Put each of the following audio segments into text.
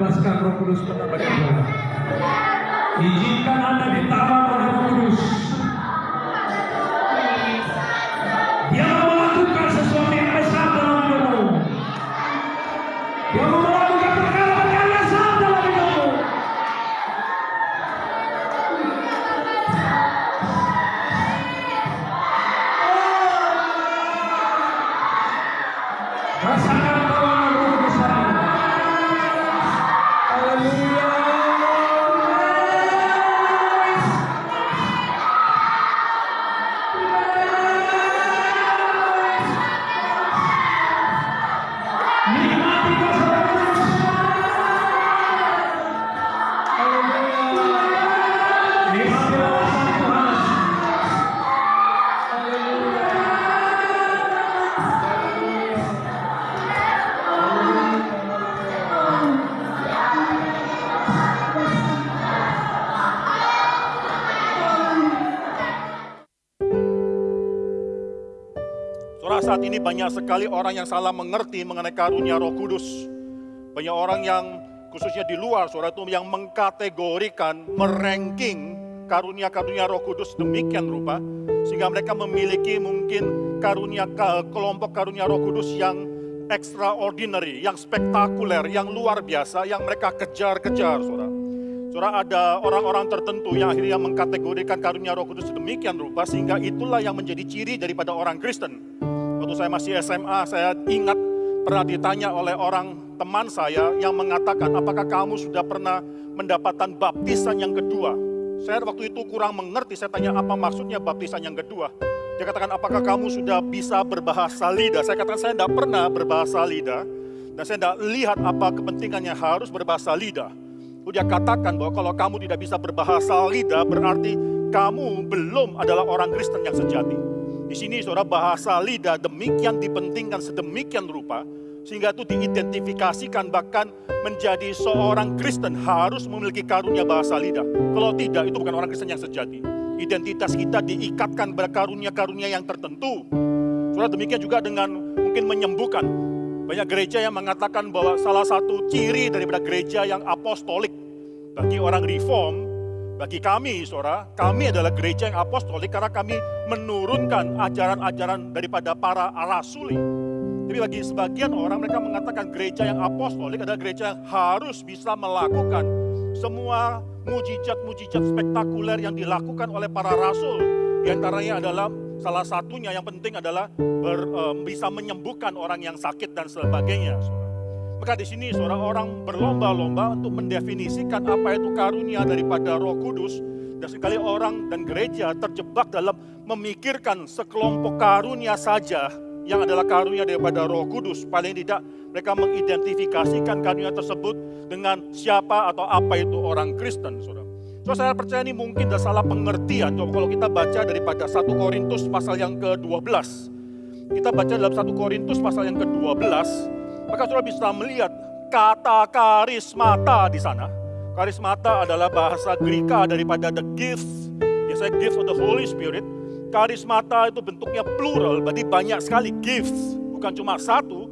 dibebaskan Roh Kudus kepada mereka. Izinkan Anda ditawan oleh Roh Kudus Banyak sekali orang yang salah mengerti mengenai karunia roh kudus. Banyak orang yang khususnya di luar saudara itu yang mengkategorikan, meranking karunia-karunia roh kudus demikian rupa. Sehingga mereka memiliki mungkin karunia kelompok karunia roh kudus yang extraordinary, yang spektakuler, yang luar biasa, yang mereka kejar-kejar saudara. Saudara ada orang-orang tertentu yang akhirnya mengkategorikan karunia roh kudus demikian rupa sehingga itulah yang menjadi ciri daripada orang Kristen. Waktu saya masih SMA, saya ingat pernah ditanya oleh orang teman saya yang mengatakan, apakah kamu sudah pernah mendapatkan baptisan yang kedua? Saya waktu itu kurang mengerti, saya tanya apa maksudnya baptisan yang kedua. Dia katakan, apakah kamu sudah bisa berbahasa lidah? Saya katakan, saya tidak pernah berbahasa lidah. Dan saya tidak lihat apa kepentingannya harus berbahasa lidah. Dia katakan bahwa kalau kamu tidak bisa berbahasa lidah, berarti kamu belum adalah orang Kristen yang sejati. Di sini saudara bahasa lidah demikian dipentingkan sedemikian rupa sehingga itu diidentifikasikan bahkan menjadi seorang Kristen harus memiliki karunia bahasa lidah. Kalau tidak itu bukan orang Kristen yang sejati. Identitas kita diikatkan pada karunia-karunia yang tertentu. Saudara demikian juga dengan mungkin menyembuhkan. Banyak gereja yang mengatakan bahwa salah satu ciri daripada gereja yang apostolik bagi orang reform bagi kami, saudara, kami adalah gereja yang apostolik karena kami menurunkan ajaran-ajaran daripada para rasuli. Tapi bagi sebagian orang mereka mengatakan gereja yang apostolik adalah gereja yang harus bisa melakukan semua mujizat-mujizat spektakuler yang dilakukan oleh para rasul. Di antaranya adalah salah satunya yang penting adalah ber, um, bisa menyembuhkan orang yang sakit dan sebagainya. Saudara. Maka di sini seorang orang berlomba-lomba untuk mendefinisikan apa itu karunia daripada Roh Kudus dan sekali orang dan gereja terjebak dalam memikirkan sekelompok karunia saja yang adalah karunia daripada Roh Kudus. Paling tidak mereka mengidentifikasikan karunia tersebut dengan siapa atau apa itu orang Kristen, Saudara. So, saya percaya ini mungkin ada salah pengertian. Coba kalau kita baca daripada 1 Korintus pasal yang ke-12. Kita baca dalam 1 Korintus pasal yang ke-12 maka saudara bisa melihat kata karismata di sana. Karismata adalah bahasa Greka daripada the gift, biasanya gift of the Holy Spirit. Karismata itu bentuknya plural, berarti banyak sekali gifts, bukan cuma satu.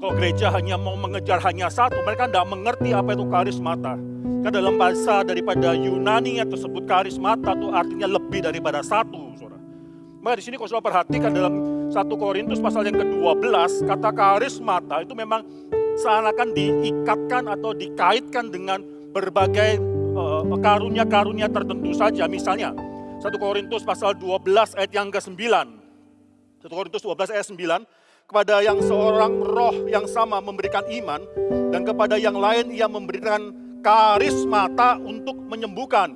Kalau gereja hanya mau mengejar hanya satu, mereka tidak mengerti apa itu karismata. Karena dalam bahasa daripada Yunani yang tersebut karismata itu artinya lebih daripada satu, saudara. Maka di sini kalau saudara perhatikan dalam 1 Korintus pasal yang ke-12, kata karismata itu memang seakan diikatkan atau dikaitkan dengan berbagai karunia-karunia uh, tertentu saja. Misalnya, 1 Korintus pasal 12 ayat yang ke-9. 1 Korintus 12 ayat 9, kepada yang seorang roh yang sama memberikan iman, dan kepada yang lain ia memberikan karismata untuk menyembuhkan,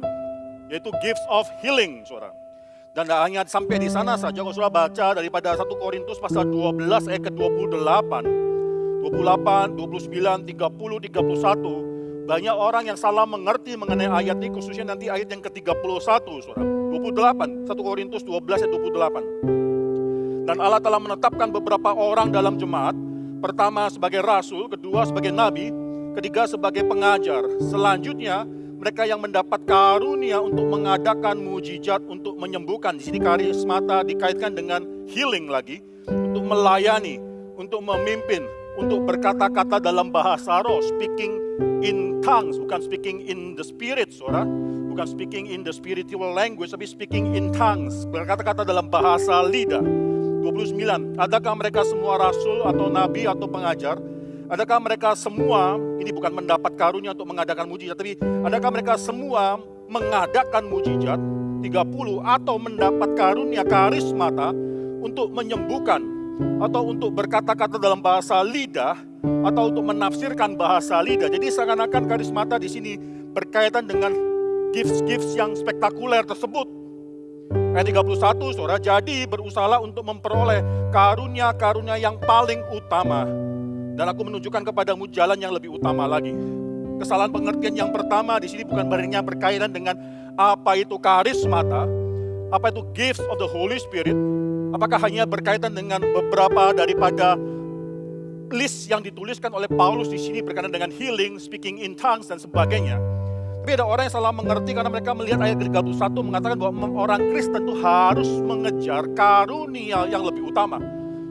yaitu gifts of healing, saudara. Dan tidak hanya sampai di sana saja, kalau sudah baca daripada 1 Korintus pasal 12 ayat ke-28, 28, 29, 30, 31, banyak orang yang salah mengerti mengenai ayat ini, khususnya nanti ayat yang ke-31, saudara. 28, 1 Korintus 12 ayat 28. Dan Allah telah menetapkan beberapa orang dalam jemaat, pertama sebagai rasul, kedua sebagai nabi, ketiga sebagai pengajar. Selanjutnya mereka yang mendapat karunia untuk mengadakan mujizat untuk menyembuhkan. Di sini karismata dikaitkan dengan healing lagi, untuk melayani, untuk memimpin, untuk berkata-kata dalam bahasa roh, speaking in tongues, bukan speaking in the spirit, saudara. Bukan speaking in the spiritual language, tapi speaking in tongues, berkata-kata dalam bahasa lidah. 29. Adakah mereka semua rasul atau nabi atau pengajar? Adakah mereka semua, ini bukan mendapat karunia untuk mengadakan mujizat, tapi adakah mereka semua mengadakan mujizat? 30 atau mendapat karunia karismata untuk menyembuhkan atau untuk berkata-kata dalam bahasa lidah atau untuk menafsirkan bahasa lidah. Jadi seakan-akan karismata di sini berkaitan dengan gifts-gifts yang spektakuler tersebut. Ayat 31, saudara, jadi berusaha untuk memperoleh karunia-karunia yang paling utama. Dan aku menunjukkan kepadamu jalan yang lebih utama lagi. Kesalahan pengertian yang pertama di sini bukan baringnya berkaitan dengan apa itu karismata, apa itu gifts of the Holy Spirit, apakah hanya berkaitan dengan beberapa daripada list yang dituliskan oleh Paulus di sini berkaitan dengan healing, speaking in tongues dan sebagainya. Tapi ada orang yang salah mengerti karena mereka melihat ayat 31 mengatakan bahwa orang Kristen itu harus mengejar karunia yang lebih utama.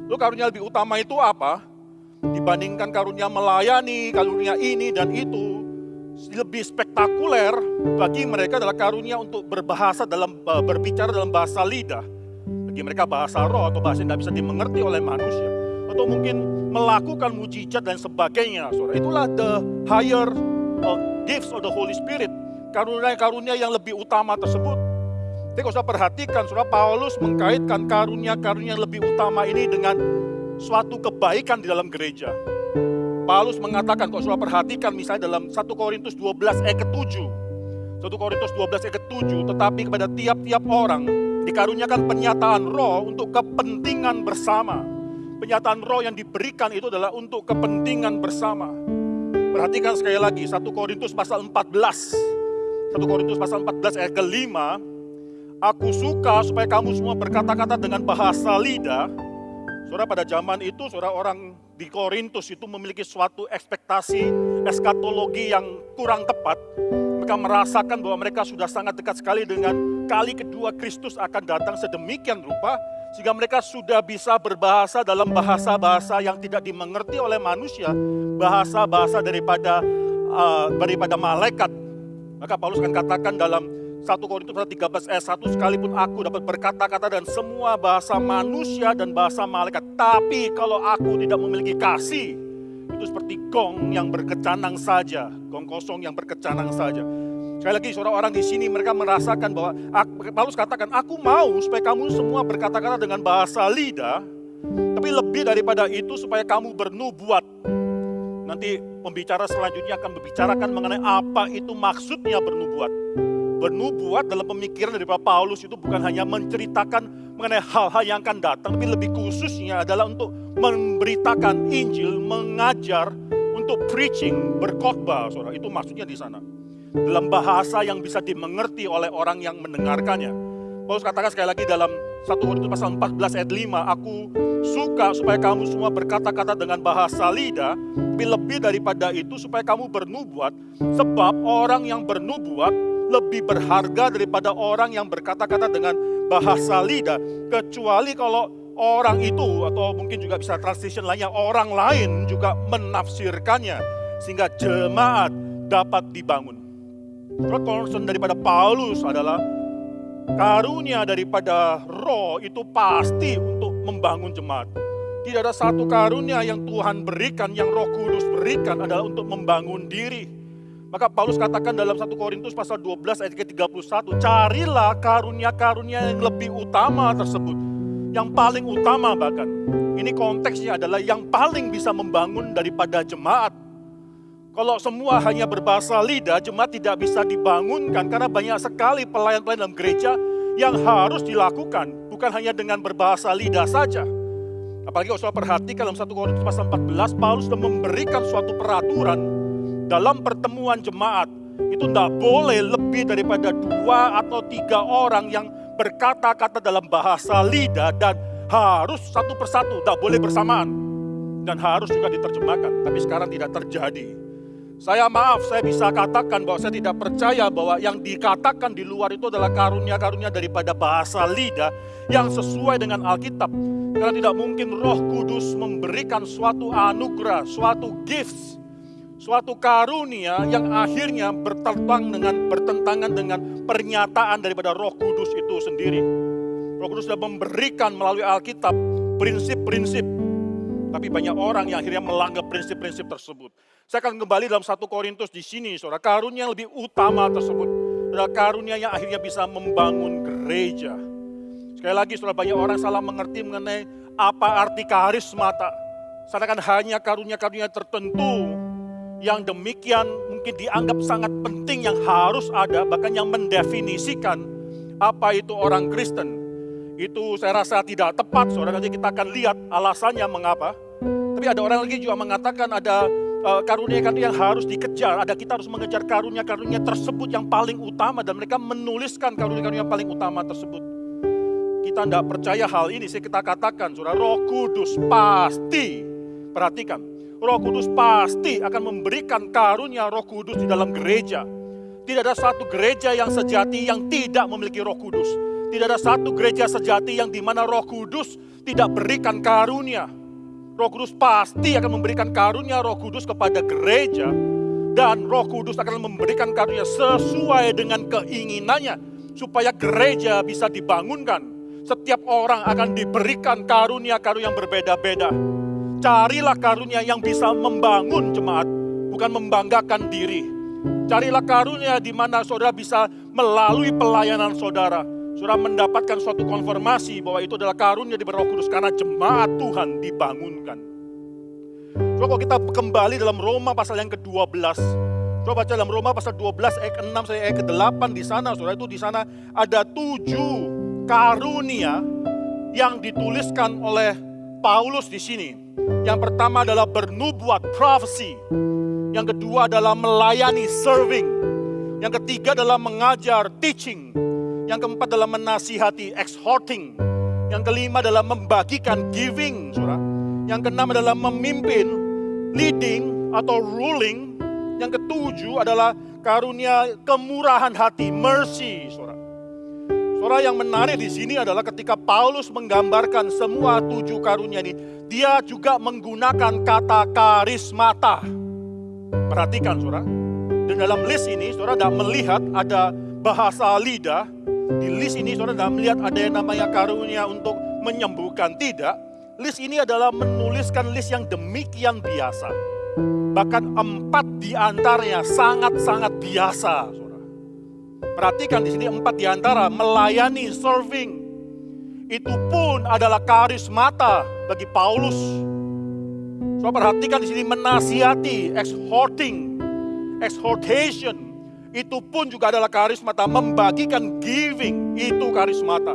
Lalu karunia lebih utama itu apa? Dibandingkan karunia melayani, karunia ini dan itu, lebih spektakuler bagi mereka adalah karunia untuk berbahasa dalam berbicara dalam bahasa lidah. Bagi mereka bahasa roh atau bahasa yang tidak bisa dimengerti oleh manusia. Atau mungkin melakukan mujizat dan sebagainya. Itulah the higher uh, gifts of the Holy Spirit. Karunia-karunia yang lebih utama tersebut. Jadi kalau saya perhatikan, saudara Paulus mengkaitkan karunia-karunia yang lebih utama ini dengan suatu kebaikan di dalam gereja. Paulus mengatakan, kalau saudara perhatikan misalnya dalam 1 Korintus 12 ayat ke-7. 1 Korintus 12 ayat ke-7, tetapi kepada tiap-tiap orang dikaruniakan penyataan roh untuk kepentingan bersama. Penyataan roh yang diberikan itu adalah untuk kepentingan bersama. Perhatikan sekali lagi, 1 Korintus pasal 14. 1 Korintus pasal 14 ayat ke-5. Aku suka supaya kamu semua berkata-kata dengan bahasa lidah. Saudara pada zaman itu, saudara orang di Korintus itu memiliki suatu ekspektasi eskatologi yang kurang tepat. Mereka merasakan bahwa mereka sudah sangat dekat sekali dengan kali kedua Kristus akan datang sedemikian rupa sehingga mereka sudah bisa berbahasa dalam bahasa-bahasa yang tidak dimengerti oleh manusia, bahasa-bahasa daripada uh, daripada malaikat. Maka Paulus akan katakan dalam 1 Korintus 13 ayat 1 sekalipun aku dapat berkata-kata dan semua bahasa manusia dan bahasa malaikat tapi kalau aku tidak memiliki kasih itu seperti gong yang berkecanang saja gong kosong yang berkecanang saja. Sekali lagi saudara orang di sini mereka merasakan bahwa Paulus katakan aku mau supaya kamu semua berkata-kata dengan bahasa lidah tapi lebih daripada itu supaya kamu bernubuat. Nanti pembicara selanjutnya akan membicarakan mengenai apa itu maksudnya bernubuat bernubuat dalam pemikiran dari Paulus itu bukan hanya menceritakan mengenai hal-hal yang akan datang, tapi lebih khususnya adalah untuk memberitakan Injil, mengajar, untuk preaching, berkhotbah, saudara. Itu maksudnya di sana. Dalam bahasa yang bisa dimengerti oleh orang yang mendengarkannya. Paulus katakan sekali lagi dalam 1 Korintus pasal 14 ayat 5, aku suka supaya kamu semua berkata-kata dengan bahasa lidah, tapi lebih daripada itu supaya kamu bernubuat, sebab orang yang bernubuat lebih berharga daripada orang yang berkata-kata dengan bahasa lidah. Kecuali kalau orang itu atau mungkin juga bisa translation lainnya orang lain juga menafsirkannya sehingga jemaat dapat dibangun. concern daripada Paulus adalah karunia daripada roh itu pasti untuk membangun jemaat. Tidak ada satu karunia yang Tuhan berikan, yang roh kudus berikan adalah untuk membangun diri maka Paulus katakan dalam 1 Korintus pasal 12 ayat ke-31, carilah karunia-karunia yang lebih utama tersebut. Yang paling utama bahkan. Ini konteksnya adalah yang paling bisa membangun daripada jemaat. Kalau semua hanya berbahasa lidah, jemaat tidak bisa dibangunkan karena banyak sekali pelayan-pelayan dalam gereja yang harus dilakukan. Bukan hanya dengan berbahasa lidah saja. Apalagi kalau perhatikan dalam 1 Korintus pasal 14, Paulus sudah memberikan suatu peraturan dalam pertemuan jemaat itu tidak boleh lebih daripada dua atau tiga orang yang berkata-kata dalam bahasa lidah dan harus satu persatu, tidak boleh bersamaan. Dan harus juga diterjemahkan, tapi sekarang tidak terjadi. Saya maaf, saya bisa katakan bahwa saya tidak percaya bahwa yang dikatakan di luar itu adalah karunia-karunia daripada bahasa lidah yang sesuai dengan Alkitab. Karena tidak mungkin roh kudus memberikan suatu anugerah, suatu gifts, suatu karunia yang akhirnya bertentangan dengan bertentangan dengan pernyataan daripada Roh Kudus itu sendiri. Roh Kudus sudah memberikan melalui Alkitab prinsip-prinsip tapi banyak orang yang akhirnya melanggar prinsip-prinsip tersebut. Saya akan kembali dalam satu Korintus di sini, saudara. Karunia yang lebih utama tersebut adalah karunia yang akhirnya bisa membangun gereja. Sekali lagi, saudara, banyak orang salah mengerti mengenai apa arti karismata. Sedangkan hanya karunia-karunia tertentu yang demikian mungkin dianggap sangat penting yang harus ada, bahkan yang mendefinisikan apa itu orang Kristen itu saya rasa tidak tepat, saudara. Nanti kita akan lihat alasannya mengapa. Tapi ada orang lagi juga mengatakan ada uh, karunia-karunia yang harus dikejar. Ada kita harus mengejar karunia-karunia tersebut yang paling utama dan mereka menuliskan karunia-karunia yang paling utama tersebut. Kita tidak percaya hal ini, saya kita katakan, saudara, Roh Kudus pasti, perhatikan, Roh Kudus pasti akan memberikan karunia Roh Kudus di dalam gereja. Tidak ada satu gereja yang sejati yang tidak memiliki Roh Kudus. Tidak ada satu gereja sejati yang di mana roh kudus tidak berikan karunia. Roh kudus pasti akan memberikan karunia roh kudus kepada gereja. Dan roh kudus akan memberikan karunia sesuai dengan keinginannya. Supaya gereja bisa dibangunkan. Setiap orang akan diberikan karunia-karunia yang berbeda-beda. Carilah karunia yang bisa membangun jemaat. Bukan membanggakan diri. Carilah karunia di mana saudara bisa melalui pelayanan saudara Saudara mendapatkan suatu konfirmasi bahwa itu adalah karunia di Roh Kudus karena jemaat Tuhan dibangunkan. Coba kalau kita kembali dalam Roma pasal yang ke-12. Coba baca dalam Roma pasal 12 ayat ke-6 sampai ayat ke-8 di sana. Saudara itu di sana ada tujuh karunia yang dituliskan oleh Paulus di sini. Yang pertama adalah bernubuat, prophecy. Yang kedua adalah melayani, serving. Yang ketiga adalah mengajar, teaching. Yang keempat adalah menasihati, exhorting. Yang kelima adalah membagikan, giving, saudara. Yang keenam adalah memimpin, leading atau ruling. Yang ketujuh adalah karunia kemurahan hati, mercy, saudara. Saudara yang menarik di sini adalah ketika Paulus menggambarkan semua tujuh karunia ini, dia juga menggunakan kata karismata. Perhatikan saudara, dan dalam list ini saudara tidak melihat ada bahasa lidah, di list ini saudara tidak melihat ada yang namanya karunia untuk menyembuhkan. Tidak. List ini adalah menuliskan list yang demikian biasa. Bahkan empat di antaranya sangat-sangat biasa. Perhatikan di sini empat di antara melayani, serving. Itu pun adalah karismata bagi Paulus. Saudara perhatikan di sini menasihati, exhorting, exhortation, itu pun juga adalah karismata. Membagikan giving, itu karismata.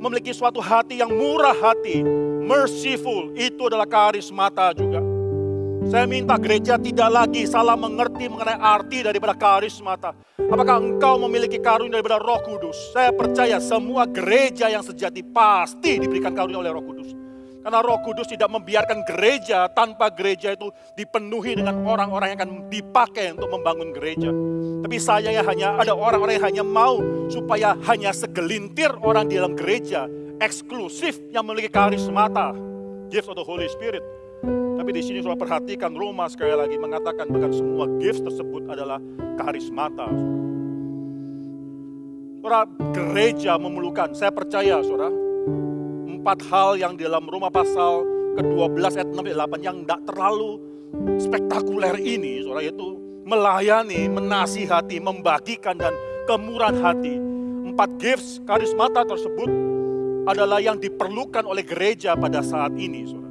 Memiliki suatu hati yang murah hati, merciful, itu adalah karismata juga. Saya minta gereja tidak lagi salah mengerti mengenai arti daripada karismata. Apakah engkau memiliki karunia daripada roh kudus? Saya percaya semua gereja yang sejati pasti diberikan karunia oleh roh kudus. Karena roh kudus tidak membiarkan gereja tanpa gereja itu dipenuhi dengan orang-orang yang akan dipakai untuk membangun gereja. Tapi saya ya hanya ada orang-orang yang hanya mau supaya hanya segelintir orang di dalam gereja eksklusif yang memiliki karismata, gift of the Holy Spirit. Tapi di sini sudah perhatikan Roma sekali lagi mengatakan bahkan semua gifts tersebut adalah karismata. Saudara, gereja memerlukan, saya percaya saudara, empat hal yang di dalam Roma pasal ke-12 ayat 6 8 yang tidak terlalu spektakuler ini, saudara, yaitu melayani, menasihati, membagikan dan kemurahan hati. Empat gifts karismata tersebut adalah yang diperlukan oleh gereja pada saat ini. Saudara.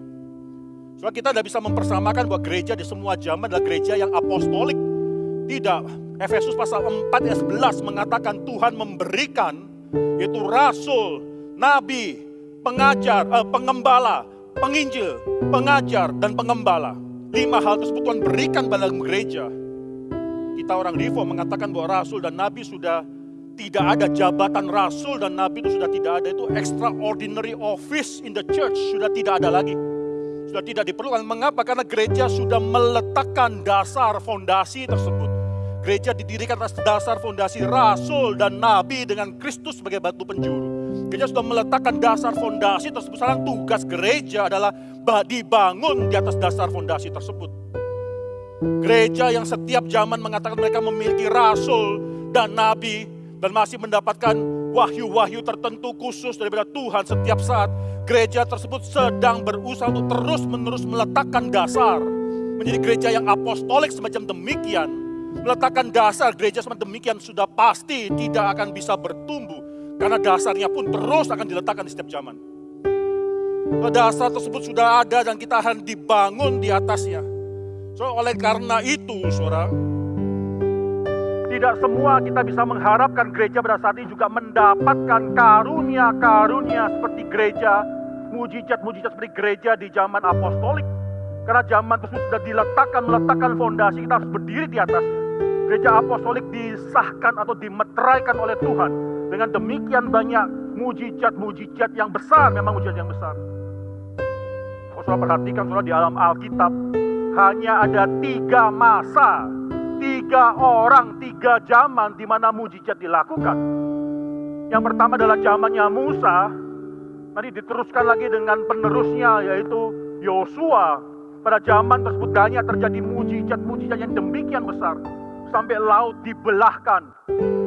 Saudara kita tidak bisa mempersamakan bahwa gereja di semua zaman adalah gereja yang apostolik. Tidak. Efesus pasal 4 ayat 11 mengatakan Tuhan memberikan yaitu rasul, nabi, pengajar, eh, pengembala, penginjil, pengajar, dan pengembala. Lima hal tersebut Tuhan berikan pada gereja kita orang reform mengatakan bahwa rasul dan nabi sudah tidak ada jabatan rasul dan nabi itu sudah tidak ada itu extraordinary office in the church sudah tidak ada lagi. Sudah tidak diperlukan. Mengapa? Karena gereja sudah meletakkan dasar fondasi tersebut. Gereja didirikan atas dasar fondasi rasul dan nabi dengan Kristus sebagai batu penjuru. Gereja sudah meletakkan dasar fondasi tersebut. Sekarang tugas gereja adalah dibangun di atas dasar fondasi tersebut. Gereja yang setiap zaman mengatakan mereka memiliki rasul dan nabi dan masih mendapatkan wahyu-wahyu tertentu khusus daripada Tuhan setiap saat. Gereja tersebut sedang berusaha untuk terus-menerus meletakkan dasar menjadi gereja yang apostolik semacam demikian meletakkan dasar gereja seperti demikian sudah pasti tidak akan bisa bertumbuh. Karena dasarnya pun terus akan diletakkan di setiap zaman. Dasar tersebut sudah ada dan kita akan dibangun di atasnya. So, oleh karena itu, saudara, tidak semua kita bisa mengharapkan gereja pada saat ini juga mendapatkan karunia-karunia seperti gereja, mujizat-mujizat seperti gereja di zaman apostolik. Karena zaman tersebut sudah diletakkan, meletakkan fondasi, kita harus berdiri di atasnya gereja apostolik disahkan atau dimeteraikan oleh Tuhan dengan demikian banyak mujizat-mujizat yang besar, memang mujizat yang besar. Saudara perhatikan saudara di alam Alkitab hanya ada tiga masa, tiga orang, tiga zaman di mana mujizat dilakukan. Yang pertama adalah zamannya Musa, nanti diteruskan lagi dengan penerusnya yaitu Yosua. Pada zaman tersebut banyak terjadi mujizat-mujizat yang demikian besar sampai laut dibelahkan.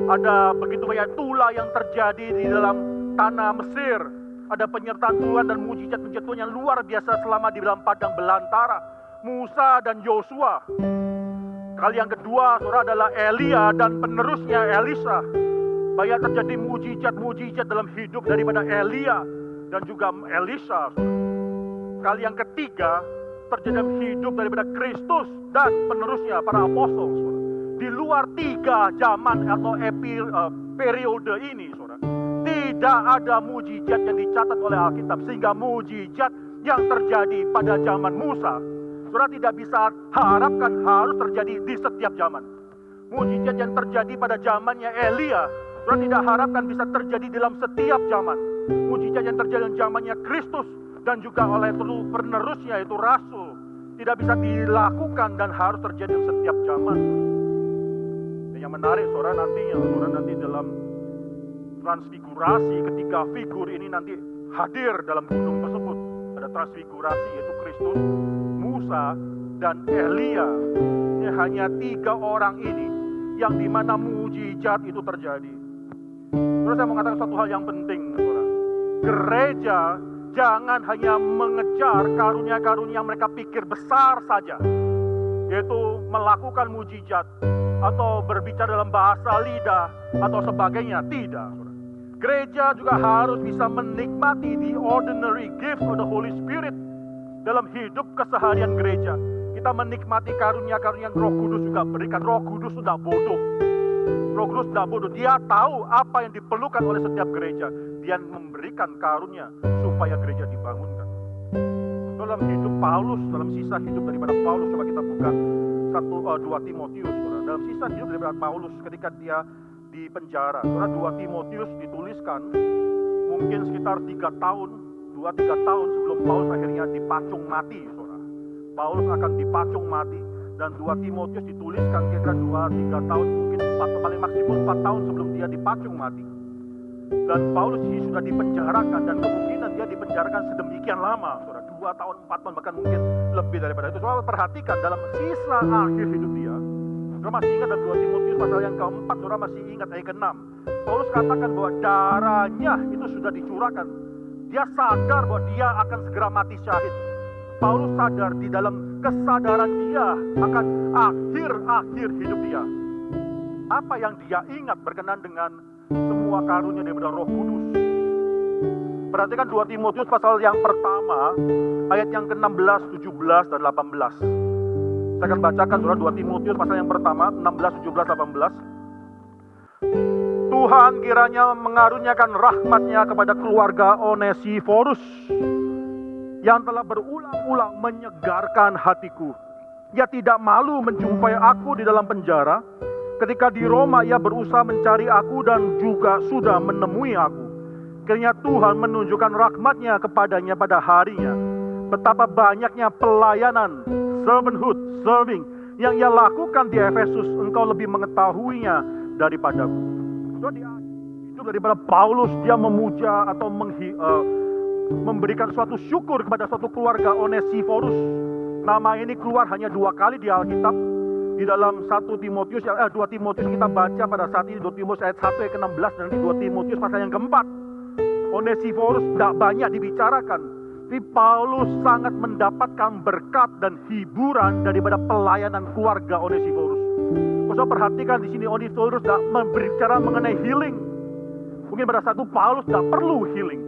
Ada begitu banyak tula yang terjadi di dalam tanah Mesir. Ada penyertaan Tuhan dan mujizat-mujizat Tuhan yang luar biasa selama di dalam padang belantara. Musa dan Yosua. Kali yang kedua, saudara adalah Elia dan penerusnya Elisa. Banyak terjadi mujizat-mujizat dalam hidup daripada Elia dan juga Elisa. Kali yang ketiga, terjadi hidup daripada Kristus dan penerusnya para apostol di luar tiga zaman atau uh, periode ini, saudara, tidak ada mujizat yang dicatat oleh Alkitab sehingga mujizat yang terjadi pada zaman Musa, saudara tidak bisa harapkan harus terjadi di setiap zaman. Mujizat yang terjadi pada zamannya Elia, saudara tidak harapkan bisa terjadi dalam setiap zaman. Mujizat yang terjadi dalam zamannya Kristus dan juga oleh penerusnya itu Rasul tidak bisa dilakukan dan harus terjadi dalam setiap zaman yang menarik saudara nantinya, saudara nanti dalam transfigurasi ketika figur ini nanti hadir dalam gunung tersebut. Ada transfigurasi yaitu Kristus, Musa, dan Elia. Ini hanya tiga orang ini yang di mana mujizat itu terjadi. Terus saya mau katakan satu hal yang penting. Gereja jangan hanya mengejar karunia-karunia yang mereka pikir besar saja, yaitu melakukan mujizat, atau berbicara dalam bahasa lidah atau sebagainya. Tidak. Gereja juga harus bisa menikmati the ordinary gifts of the Holy Spirit dalam hidup keseharian gereja. Kita menikmati karunia-karunia Roh Kudus juga berikan. Roh Kudus sudah bodoh. Roh Kudus sudah bodoh. Dia tahu apa yang diperlukan oleh setiap gereja. Dia memberikan karunia supaya gereja dibangunkan. Dalam hidup Paulus, dalam sisa hidup daripada Paulus, coba kita buka satu uh, dua Timotius dalam sisa hidup daripada Paulus ketika dia di penjara. Saudara 2 Timotius dituliskan mungkin sekitar tiga tahun, dua tiga tahun sebelum Paulus akhirnya dipacung mati, saudara. Paulus akan dipacung mati dan 2 Timotius dituliskan kira-kira dua tiga tahun, mungkin empat paling maksimum empat tahun sebelum dia dipacung mati. Dan Paulus ini sudah dipenjarakan dan kemungkinan dia dipenjarakan sedemikian lama, saudara. Dua tahun, empat tahun, bahkan mungkin lebih daripada itu. Soal perhatikan dalam sisa akhir hidup dia, Saudara masih ingat dalam 2 Timotius pasal yang keempat, saudara masih ingat ayat ke-6. Paulus katakan bahwa darahnya itu sudah dicurahkan. Dia sadar bahwa dia akan segera mati syahid. Paulus sadar di dalam kesadaran dia akan akhir-akhir hidup dia. Apa yang dia ingat berkenan dengan semua karunia daripada roh kudus. Perhatikan 2 Timotius pasal yang pertama, ayat yang ke-16, 17, dan 18. Saya akan bacakan surah 2 Timotius pasal yang pertama 16, 17, 18. Tuhan kiranya mengaruniakan rahmatnya kepada keluarga Onesiforus yang telah berulang-ulang menyegarkan hatiku. Ia tidak malu menjumpai aku di dalam penjara. Ketika di Roma ia berusaha mencari aku dan juga sudah menemui aku. Kiranya Tuhan menunjukkan rahmatnya kepadanya pada harinya betapa banyaknya pelayanan, servanthood, serving yang ia lakukan di Efesus, engkau lebih mengetahuinya daripadaku. So, di itu daripada Paulus dia memuja atau menghi, uh, memberikan suatu syukur kepada suatu keluarga Onesiphorus. Nama ini keluar hanya dua kali di Alkitab. Di dalam 1 Timotius, eh, 2 Timotius kita baca pada saat ini 2 Timotius ayat 1 ayat ke-16 dan di 2 Timotius pasal yang keempat. Onesiphorus tidak banyak dibicarakan. Tapi Paulus sangat mendapatkan berkat dan hiburan daripada pelayanan keluarga Onesiphorus. Kau perhatikan di sini Onesiphorus tidak berbicara mengenai healing. Mungkin pada satu Paulus tidak perlu healing.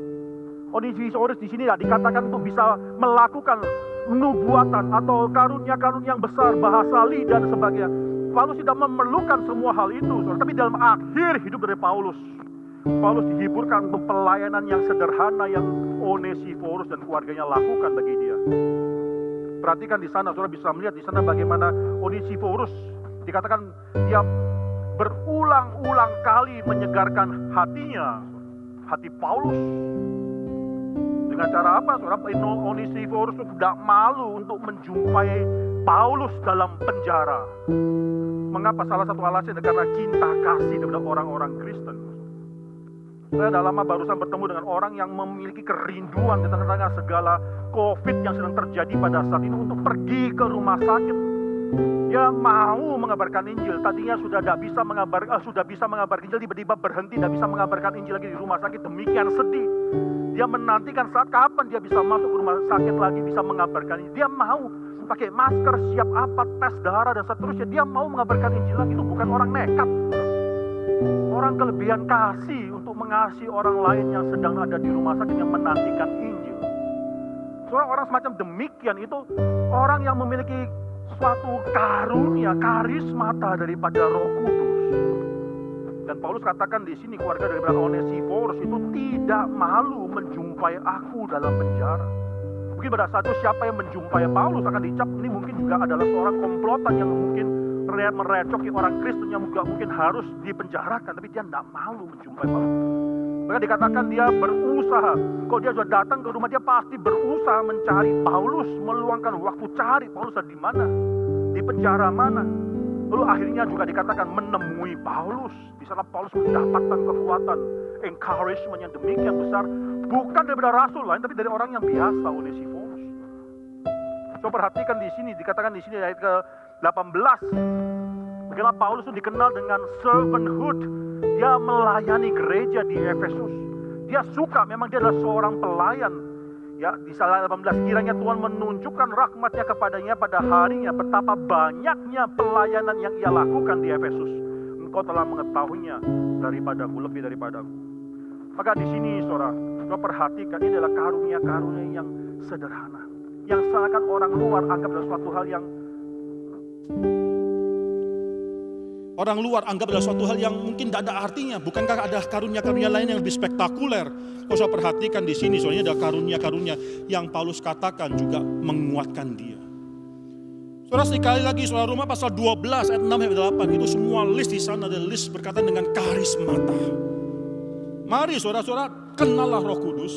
Onesiphorus di sini tidak dikatakan untuk bisa melakukan nubuatan atau karunia-karunia yang besar, bahasa lidah dan sebagainya. Paulus tidak memerlukan semua hal itu, tapi dalam akhir hidup dari Paulus, Paulus dihiburkan untuk pelayanan yang sederhana yang Onesiphorus dan keluarganya lakukan bagi dia. Perhatikan di sana, saudara bisa melihat di sana bagaimana Onesiphorus dikatakan dia berulang-ulang kali menyegarkan hatinya, hati Paulus. Dengan cara apa? Saudara Onesiphorus tidak malu untuk menjumpai Paulus dalam penjara. Mengapa? Salah satu alasan karena cinta kasih kepada orang-orang Kristen. Saya sudah lama barusan bertemu dengan orang yang memiliki kerinduan di tengah-tengah segala COVID yang sedang terjadi pada saat ini untuk pergi ke rumah sakit. Dia mau mengabarkan Injil. Tadinya sudah tidak bisa mengabar, uh, sudah bisa mengabarkan Injil, tiba-tiba berhenti tidak bisa mengabarkan Injil lagi di rumah sakit. Demikian sedih. Dia menantikan saat kapan dia bisa masuk rumah sakit lagi, bisa mengabarkan Injil. Dia mau pakai masker, siap apa, tes darah dan seterusnya. Dia mau mengabarkan Injil lagi. Itu bukan orang nekat. Orang kelebihan kasih untuk mengasihi orang lain yang sedang ada di rumah sakit yang menantikan Injil. Seorang orang semacam demikian itu orang yang memiliki suatu karunia, karismata daripada Roh Kudus. Dan Paulus katakan di sini keluarga daripada Onesiphorus itu tidak malu menjumpai aku dalam penjara. Mungkin pada saat itu siapa yang menjumpai Paulus akan dicap ini mungkin juga adalah seorang komplotan yang mungkin merecoki orang Kristen yang juga mungkin harus dipenjarakan, tapi dia tidak malu menjumpai Paulus. Maka dikatakan dia berusaha. Kalau dia sudah datang ke rumah dia pasti berusaha mencari Paulus, meluangkan waktu cari Paulus di mana, di penjara mana. Lalu akhirnya juga dikatakan menemui Paulus. Di sana Paulus mendapatkan kekuatan, encouragement yang demikian besar, bukan daripada rasul lain, tapi dari orang yang biasa, Onesiphorus. So perhatikan di sini, dikatakan di sini ayat ke 18. Bagaimana Paulus itu dikenal dengan servanthood. Dia melayani gereja di Efesus. Dia suka, memang dia adalah seorang pelayan. Ya, di salah 18 kiranya Tuhan menunjukkan rahmatnya kepadanya pada harinya betapa banyaknya pelayanan yang ia lakukan di Efesus. Engkau telah mengetahuinya daripadaku, lebih daripadaku. Maka di sini saudara, kau perhatikan ini adalah karunia-karunia yang sederhana. Yang seakan orang luar anggap adalah suatu hal yang Orang luar anggap adalah suatu hal yang mungkin tidak ada artinya. Bukankah ada karunia-karunia lain yang lebih spektakuler? Kau usah perhatikan di sini, soalnya ada karunia-karunia yang Paulus katakan juga menguatkan dia. Saudara sekali lagi, saudara rumah pasal 12 ayat 6 ayat 8 itu semua list di sana ada list berkaitan dengan karismata. Mari saudara-saudara kenallah Roh Kudus.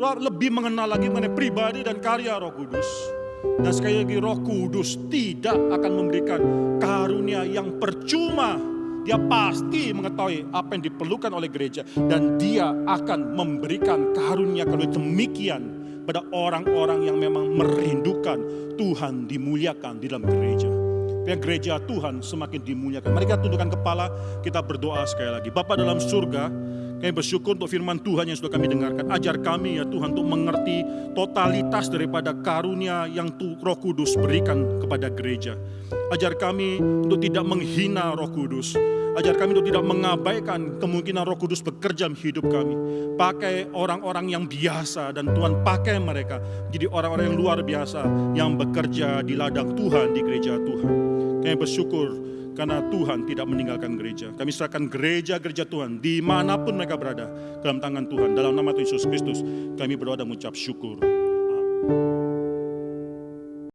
Saudara lebih mengenal lagi mengenai pribadi dan karya Roh Kudus. Dan sekali lagi roh kudus tidak akan memberikan karunia yang percuma. Dia pasti mengetahui apa yang diperlukan oleh gereja. Dan dia akan memberikan karunia-karunia demikian pada orang-orang yang memang merindukan Tuhan dimuliakan di dalam gereja. Biar gereja Tuhan semakin dimuliakan. Mari kita tundukkan kepala, kita berdoa sekali lagi. Bapak dalam surga, kami bersyukur untuk firman Tuhan yang sudah kami dengarkan. Ajar kami ya Tuhan untuk mengerti totalitas daripada karunia yang roh kudus berikan kepada gereja. Ajar kami untuk tidak menghina roh kudus. Ajar kami untuk tidak mengabaikan kemungkinan roh kudus bekerja hidup kami. Pakai orang-orang yang biasa dan Tuhan pakai mereka jadi orang-orang yang luar biasa yang bekerja di ladang Tuhan di gereja Tuhan. Kami bersyukur karena Tuhan tidak meninggalkan gereja. Kami serahkan gereja-gereja Tuhan di mana pun mereka berada dalam tangan Tuhan. Dalam nama Tuhan Yesus Kristus kami berdoa dan mengucap syukur. Amin.